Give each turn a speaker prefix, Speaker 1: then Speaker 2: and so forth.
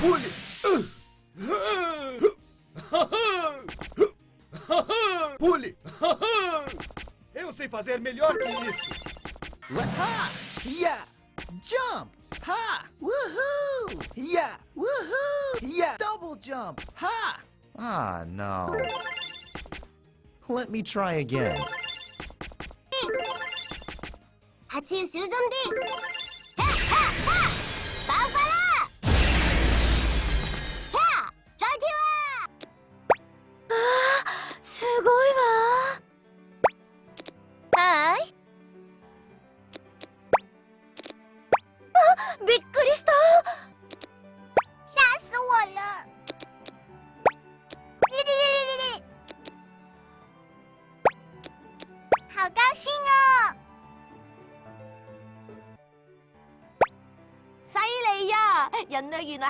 Speaker 1: Pule! Pule! Eu sei fazer melhor que isso!
Speaker 2: Ha! Yeah! Jump! Ha! Woohoo! Yeah! Woohoo! Yeah! Double jump! Ha!
Speaker 3: Ah, não. Let me try again.
Speaker 4: 하침 수선대 びっくりした
Speaker 5: 吓死我了！好高兴哦！
Speaker 6: 人類原來